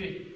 accepter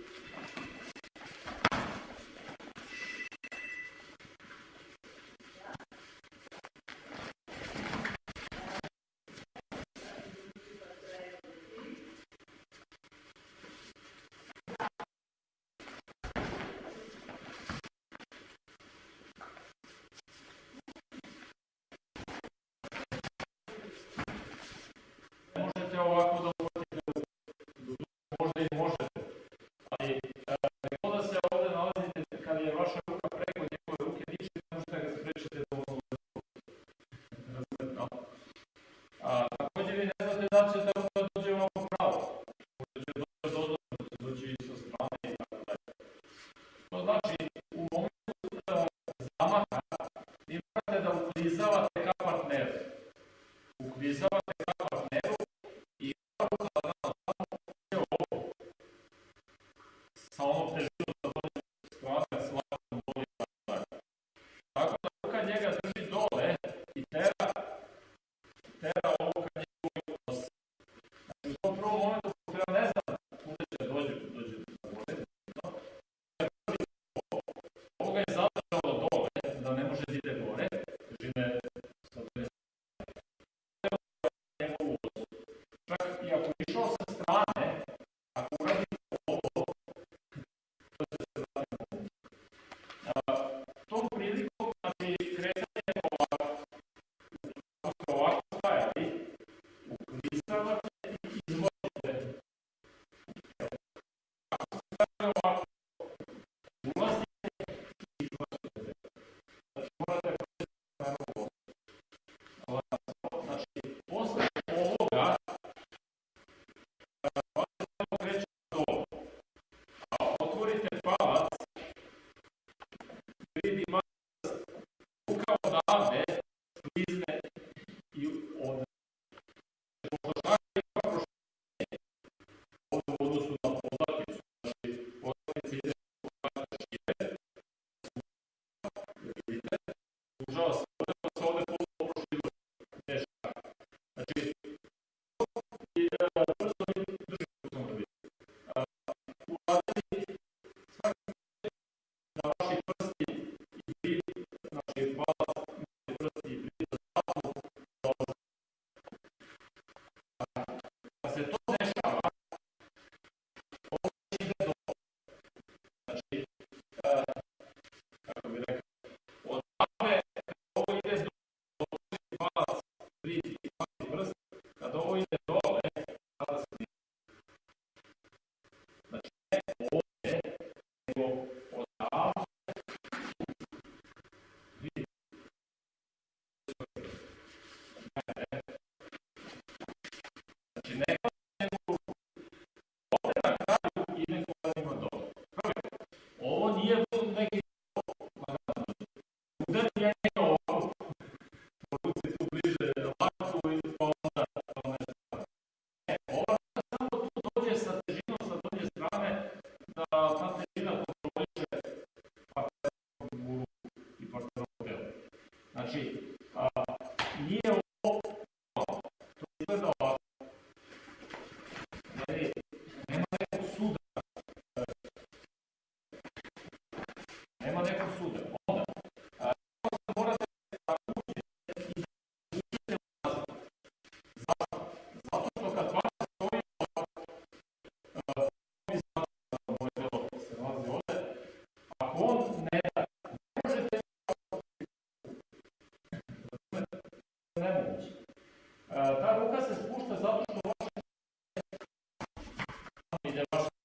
Di.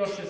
Just as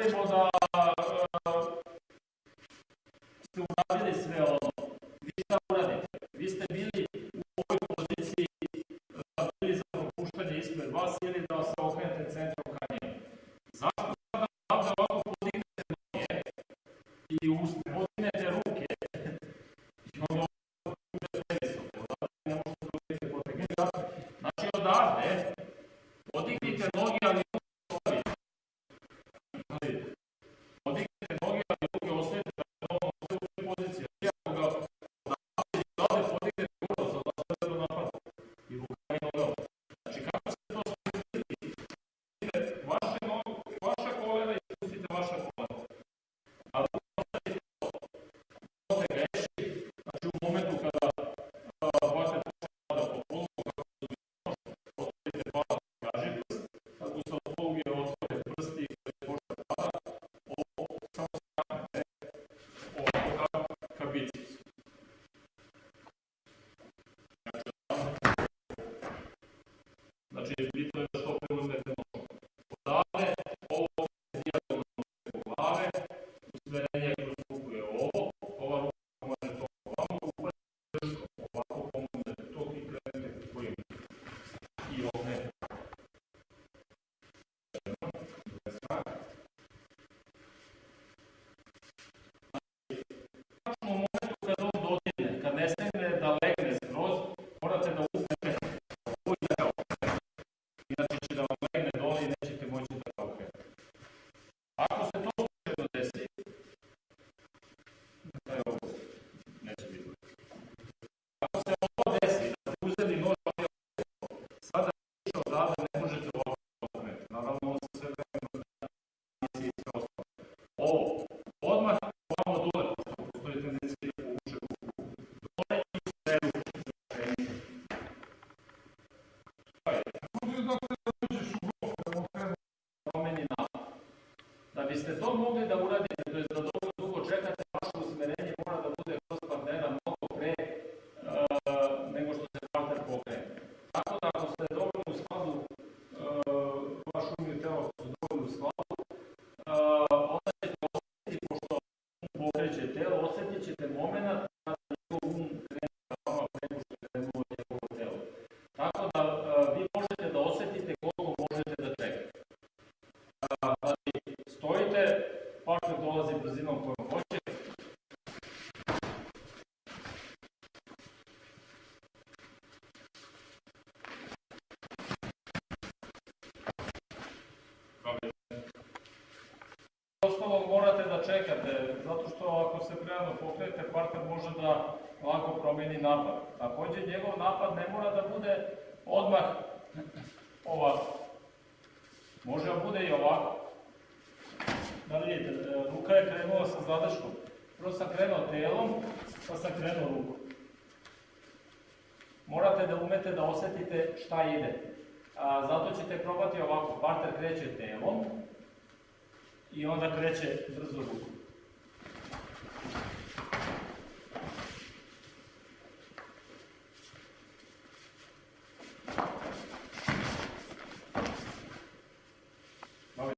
ostavimo da uh, ste uradili sve ovo. Vi šta uradite? Vi ste bili u ovoj poziciji da bili za popuštanje ispred vas ili da se okrenete centrom ka njemu. Zašto da da ovako podignete noge i usne, podignete ruke i onda podignete visoko, ne možete da vidite potegnete. Znači odavde podignite noge, ali de eterno Ostalo morate da čekate, zato što ako se prerano pokrenete, partner može da lako promeni napad. Takođe, njegov napad ne mora da bude odmah ovako. Može da bude i ovako. Da vidite, e, ruka je krenula sa zadrškom. Prvo sam krenuo telom, pa sam krenuo rukom. Morate da umete da osetite šta ide. A, zato ćete probati ovako, partner kreće telom i onda kreće brzo rukom.